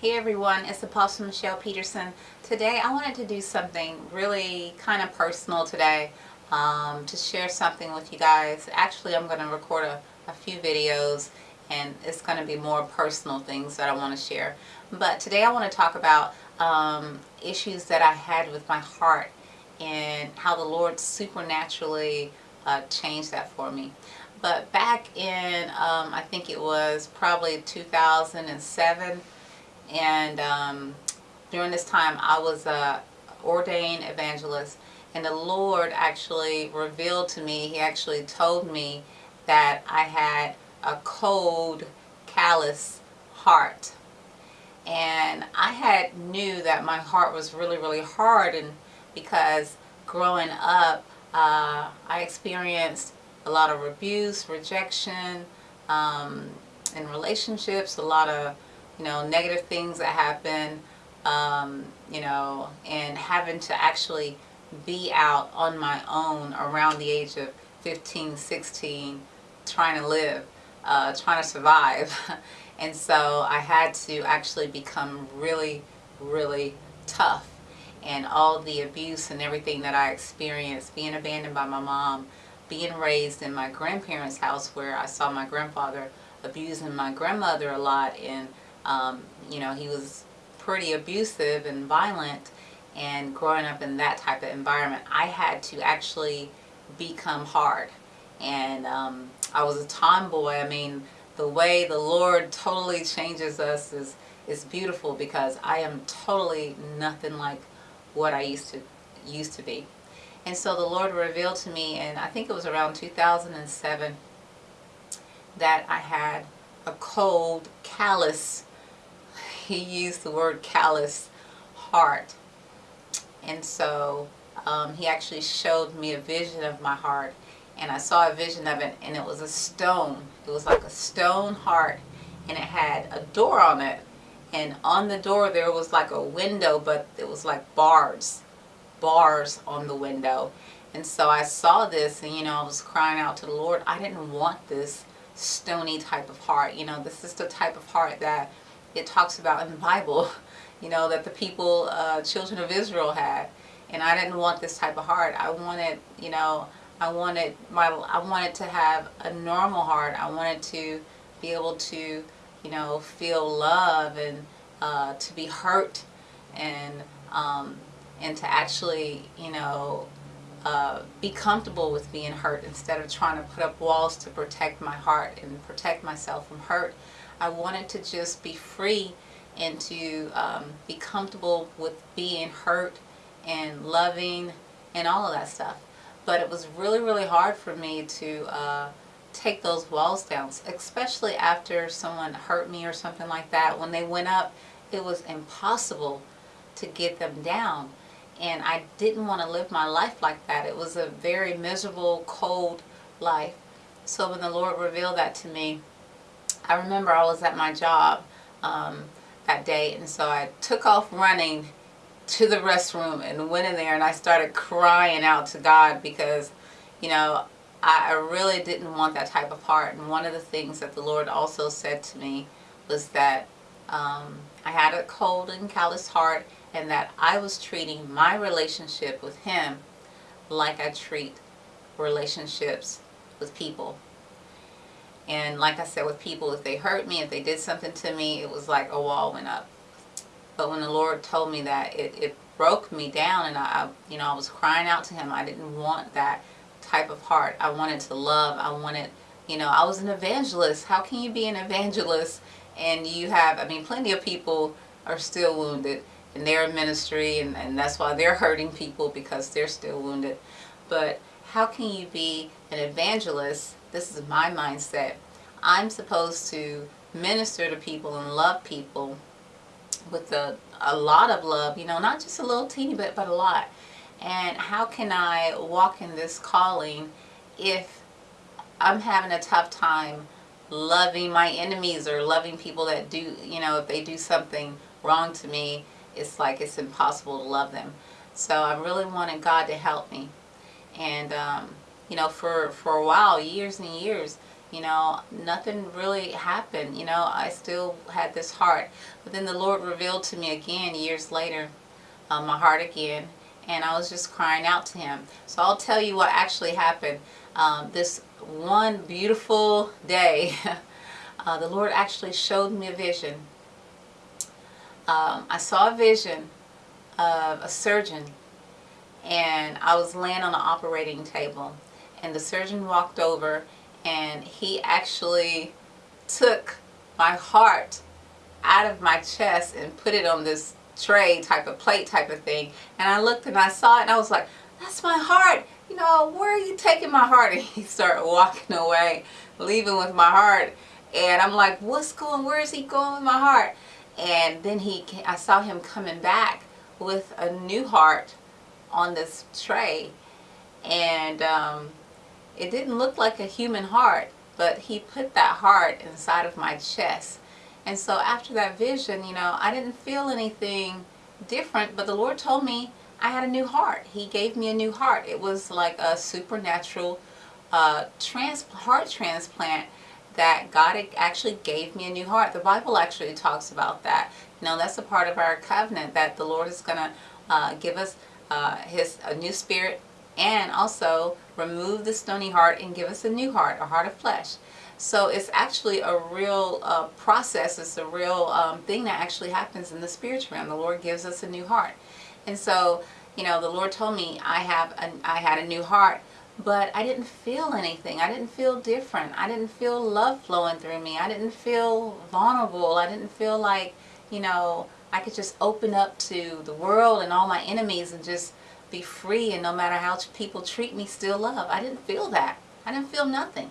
Hey everyone, it's Apostle Michelle Peterson. Today I wanted to do something really kind of personal today um, to share something with you guys. Actually, I'm going to record a, a few videos and it's going to be more personal things that I want to share. But today I want to talk about um, issues that I had with my heart and how the Lord supernaturally uh, changed that for me. But back in, um, I think it was probably 2007, and um, during this time I was a ordained evangelist, and the Lord actually revealed to me, He actually told me that I had a cold, callous heart. And I had knew that my heart was really, really hard, and because growing up, uh, I experienced a lot of abuse, rejection, um, in relationships, a lot of, you know, negative things that happen, um, you know, and having to actually be out on my own around the age of 15, 16, trying to live, uh, trying to survive. and so I had to actually become really, really tough. And all the abuse and everything that I experienced, being abandoned by my mom, being raised in my grandparents' house where I saw my grandfather abusing my grandmother a lot and um, you know he was pretty abusive and violent and growing up in that type of environment I had to actually become hard. And um, I was a tomboy. I mean the way the Lord totally changes us is is beautiful because I am totally nothing like what I used to used to be. And so the Lord revealed to me, and I think it was around 2007, that I had a cold, callous, he used the word callous, heart. And so um, he actually showed me a vision of my heart. And I saw a vision of it, and it was a stone. It was like a stone heart, and it had a door on it. And on the door there was like a window, but it was like bars bars on the window. And so I saw this and, you know, I was crying out to the Lord. I didn't want this stony type of heart. You know, this is the type of heart that it talks about in the Bible, you know, that the people, uh, children of Israel had. And I didn't want this type of heart. I wanted, you know, I wanted my, I wanted to have a normal heart. I wanted to be able to, you know, feel love and uh, to be hurt and um, and to actually, you know, uh, be comfortable with being hurt instead of trying to put up walls to protect my heart and protect myself from hurt. I wanted to just be free and to um, be comfortable with being hurt and loving and all of that stuff. But it was really, really hard for me to uh, take those walls down, especially after someone hurt me or something like that. When they went up, it was impossible to get them down and I didn't want to live my life like that. It was a very miserable, cold life. So when the Lord revealed that to me, I remember I was at my job um, that day and so I took off running to the restroom and went in there and I started crying out to God because, you know, I, really didn't want that type of heart. And one of the things that the Lord also said to me was that um, I had a cold and callous heart and that I was treating my relationship with him like I treat relationships with people. And like I said, with people, if they hurt me, if they did something to me, it was like a wall went up. But when the Lord told me that, it, it broke me down and I, you know, I was crying out to him. I didn't want that type of heart. I wanted to love. I wanted, you know, I was an evangelist. How can you be an evangelist and you have, I mean, plenty of people are still wounded in their ministry and, and that's why they're hurting people because they're still wounded. But how can you be an evangelist? This is my mindset. I'm supposed to minister to people and love people with a, a lot of love, you know, not just a little teeny bit, but a lot. And how can I walk in this calling if I'm having a tough time loving my enemies or loving people that do, you know, if they do something wrong to me it's like it's impossible to love them. So I'm really wanted God to help me. And, um, you know, for, for a while, years and years, you know, nothing really happened. You know, I still had this heart. But then the Lord revealed to me again years later, uh, my heart again. And I was just crying out to him. So I'll tell you what actually happened. Um, this one beautiful day, uh, the Lord actually showed me a vision. Um, I saw a vision of a surgeon and I was laying on the operating table and the surgeon walked over and he actually took my heart out of my chest and put it on this tray type of plate type of thing. And I looked and I saw it and I was like that's my heart. You know where are you taking my heart? And he started walking away leaving with my heart. And I'm like what's going where is he going with my heart and then he I saw him coming back with a new heart on this tray and um, it didn't look like a human heart, but he put that heart inside of my chest. And so after that vision, you know, I didn't feel anything different, but the Lord told me I had a new heart. He gave me a new heart. It was like a supernatural uh, trans heart transplant that God actually gave me a new heart. The Bible actually talks about that. You know, that's a part of our covenant that the Lord is going to uh, give us uh, his a new spirit and also remove the stony heart and give us a new heart, a heart of flesh. So it's actually a real uh, process, it's a real um, thing that actually happens in the spiritual realm. The Lord gives us a new heart. And so, you know, the Lord told me I have a, I had a new heart, but I didn't feel anything. I didn't feel different. I didn't feel love flowing through me. I didn't feel vulnerable. I didn't feel like, you know, I could just open up to the world and all my enemies and just be free and no matter how people treat me, still love. I didn't feel that. I didn't feel nothing.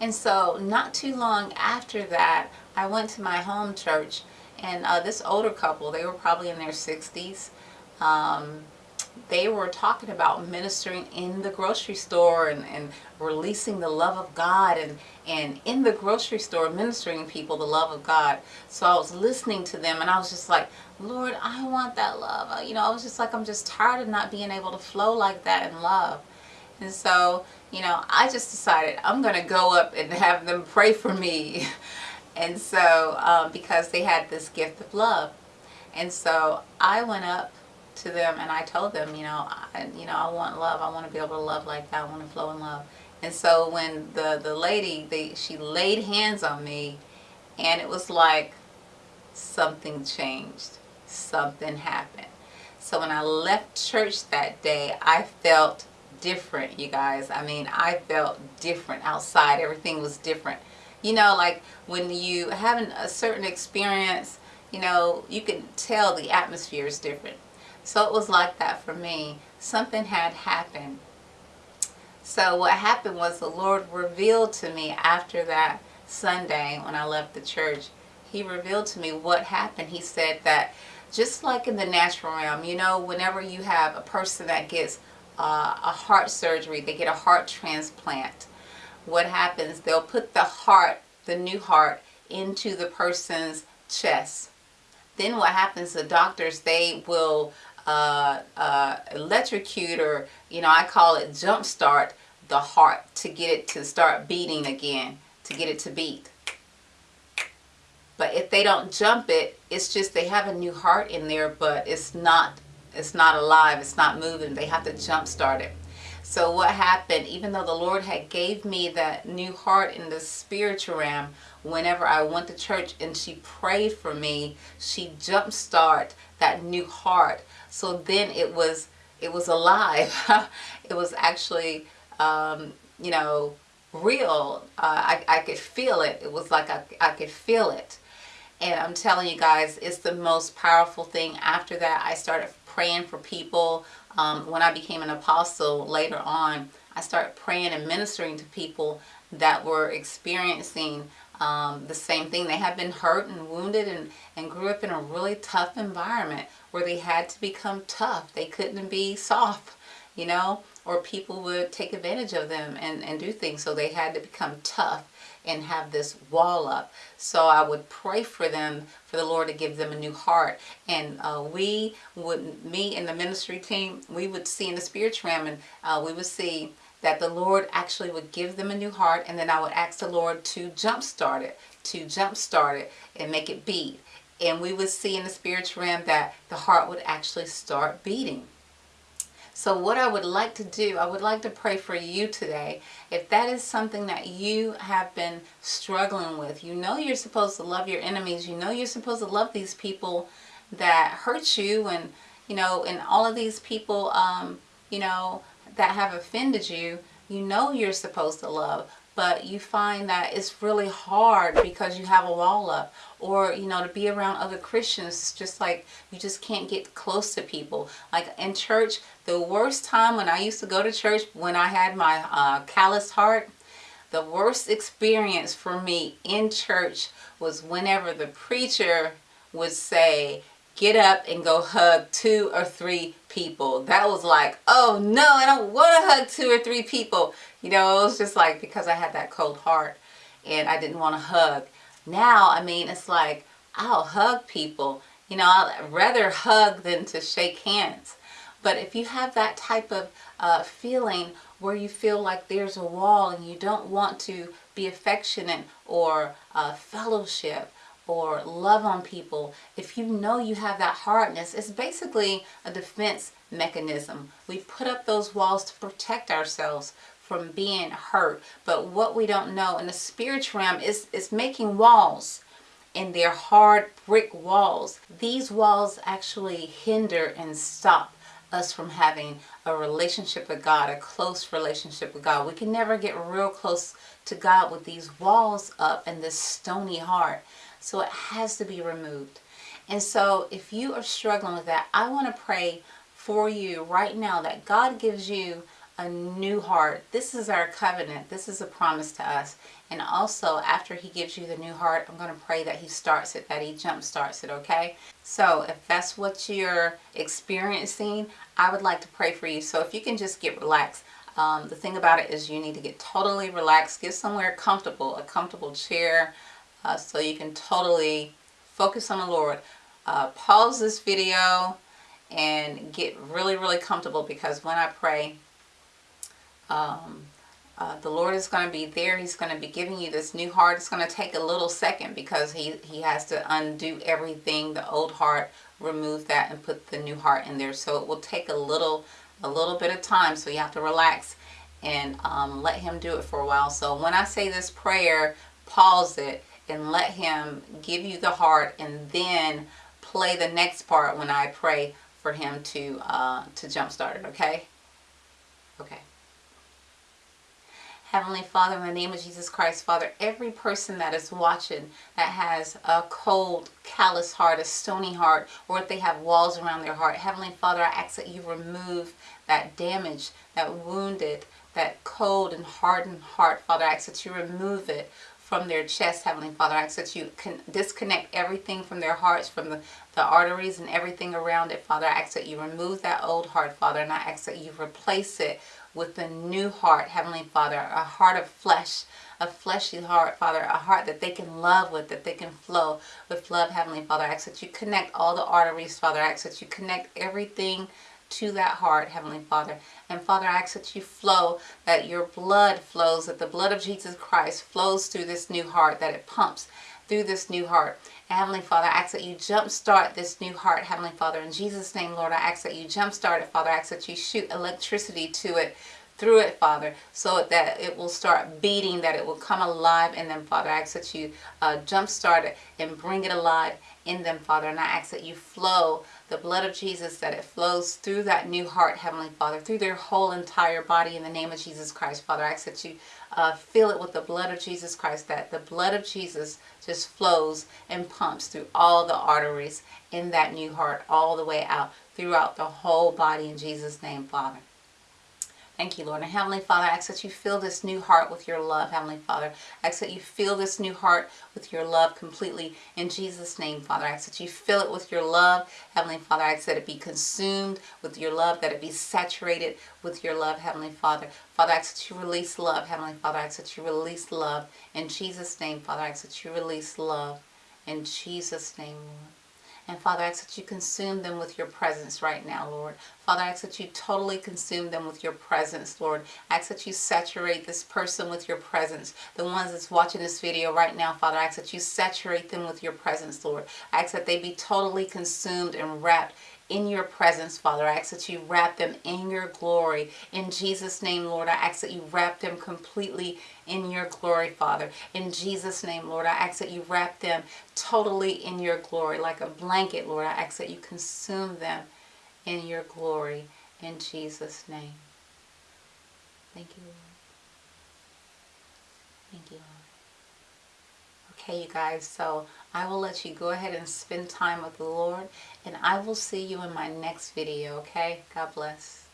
And so not too long after that, I went to my home church and uh, this older couple, they were probably in their 60s. Um, they were talking about ministering in the grocery store and, and releasing the love of God and, and in the grocery store ministering people the love of God. So I was listening to them and I was just like, Lord, I want that love. Uh, you know, I was just like, I'm just tired of not being able to flow like that in love. And so, you know, I just decided I'm going to go up and have them pray for me. and so, um, because they had this gift of love. And so I went up to them and I told them, you know, I, you know, I want love. I want to be able to love like that. I want to flow in love. And so when the, the lady, they, she laid hands on me and it was like something changed. Something happened. So when I left church that day, I felt different, you guys. I mean, I felt different outside. Everything was different. You know, like when you having a certain experience, you know, you can tell the atmosphere is different. So it was like that for me. Something had happened. So what happened was the Lord revealed to me after that Sunday when I left the church, He revealed to me what happened. He said that just like in the natural realm, you know, whenever you have a person that gets uh, a heart surgery, they get a heart transplant, what happens, they'll put the heart, the new heart, into the person's chest. Then what happens, the doctors, they will uh, uh, electrocute or, you know, I call it jump start the heart to get it to start beating again, to get it to beat. But if they don't jump it, it's just they have a new heart in there, but it's not it's not alive, it's not moving. They have to jump start it. So what happened, even though the Lord had gave me that new heart in the spiritual realm, whenever I went to church and she prayed for me, she jump start that new heart. So then it was it was alive. it was actually um, you know real. Uh, I, I could feel it. It was like I, I could feel it. And I'm telling you guys, it's the most powerful thing. After that, I started praying for people. Um, when I became an apostle later on, I started praying and ministering to people that were experiencing um, the same thing. They had been hurt and wounded and, and grew up in a really tough environment where they had to become tough. They couldn't be soft, you know, or people would take advantage of them and, and do things. So they had to become tough and have this wall up. So I would pray for them, for the Lord to give them a new heart. And uh, we would, me and the ministry team, we would see in the spiritual realm and uh, we would see that the Lord actually would give them a new heart and then I would ask the Lord to jumpstart it, to jumpstart it and make it beat. And we would see in the spiritual realm that the heart would actually start beating. So what I would like to do, I would like to pray for you today. If that is something that you have been struggling with, you know you're supposed to love your enemies. You know you're supposed to love these people that hurt you and, you know, and all of these people, um, you know, that have offended you, you know you're supposed to love but you find that it's really hard because you have a wall up. Or you know to be around other Christians just like you just can't get close to people. Like in church the worst time when I used to go to church when I had my uh, callous heart the worst experience for me in church was whenever the preacher would say get up and go hug two or three people. That was like, oh no, I don't want to hug two or three people. You know, it was just like because I had that cold heart and I didn't want to hug. Now, I mean, it's like, I'll hug people. You know, I'd rather hug than to shake hands. But if you have that type of uh, feeling where you feel like there's a wall and you don't want to be affectionate or uh, fellowship or love on people, if you know you have that hardness, it's basically a defense mechanism. We put up those walls to protect ourselves from being hurt. But what we don't know in the spiritual realm is, is making walls and they're hard brick walls. These walls actually hinder and stop us from having a relationship with God, a close relationship with God. We can never get real close to God with these walls up and this stony heart. So it has to be removed. And so if you are struggling with that, I want to pray for you right now that God gives you a new heart. This is our covenant. This is a promise to us. And also, after he gives you the new heart, I'm going to pray that he starts it, that he jump starts it, okay? So if that's what you're experiencing, I would like to pray for you. So if you can just get relaxed. Um, the thing about it is you need to get totally relaxed. Get somewhere comfortable, a comfortable chair, uh, so you can totally focus on the Lord. Uh, pause this video and get really, really comfortable because when I pray, um, uh, the Lord is going to be there. He's going to be giving you this new heart. It's going to take a little second because he, he has to undo everything, the old heart, remove that and put the new heart in there. So it will take a little, a little bit of time. So you have to relax and um, let him do it for a while. So when I say this prayer, pause it and let him give you the heart and then play the next part when I pray for him to uh, to jumpstart it, okay? Okay. Heavenly Father, in the name of Jesus Christ, Father, every person that is watching that has a cold, callous heart, a stony heart, or if they have walls around their heart, Heavenly Father, I ask that you remove that damage, that wounded, that cold and hardened heart, Father. I ask that you remove it from their chest, Heavenly Father. I ask that you can disconnect everything from their hearts, from the, the arteries and everything around it, Father. I ask that you remove that old heart, Father, and I ask that you replace it with a new heart, Heavenly Father, a heart of flesh, a fleshy heart, Father, a heart that they can love with, that they can flow with love, Heavenly Father. I ask that you connect all the arteries, Father. I ask that you connect everything to that heart, Heavenly Father. And Father, I ask that you flow, that your blood flows, that the blood of Jesus Christ flows through this new heart, that it pumps through this new heart. Heavenly Father, I ask that you jumpstart this new heart, Heavenly Father. In Jesus' name, Lord, I ask that you jumpstart it, Father. I ask that you shoot electricity to it, through it, Father, so that it will start beating, that it will come alive in them, Father. I ask that you uh, jumpstart it and bring it alive in them, Father. And I ask that you flow the blood of Jesus, that it flows through that new heart, Heavenly Father, through their whole entire body in the name of Jesus Christ, Father. I ask that you uh, fill it with the blood of Jesus Christ, that the blood of Jesus just flows and pumps through all the arteries in that new heart, all the way out throughout the whole body in Jesus' name, Father. Thank you, Lord. And Heavenly Father, I ask that you fill this new heart with your love, Heavenly Father. I ask that you fill this new heart with your love completely in Jesus' name, Father. I ask that you fill it with your love, Heavenly Father. I ask that it be consumed with your love, that it be saturated with your love, Heavenly Father. Father, I ask that you release love, Heavenly Father. I ask that you release love in Jesus' name, Father. I ask that you release love in Jesus' name, Lord. And Father, I ask that you consume them with your presence right now, Lord. Father, I ask that you totally consume them with your presence, Lord. I ask that you saturate this person with your presence. The ones that's watching this video right now, Father, I ask that you saturate them with your presence, Lord. I ask that they be totally consumed and wrapped in your presence, Father. I ask that you wrap them in your glory. In Jesus' name, Lord, I ask that you wrap them completely in your glory, Father. In Jesus' name, Lord, I ask that you wrap them totally in your glory, like a blanket, Lord. I ask that you consume them in your glory. In Jesus' name. Thank you, Lord. Thank you, Lord. Okay, you guys, so I will let you go ahead and spend time with the Lord, and I will see you in my next video, okay? God bless.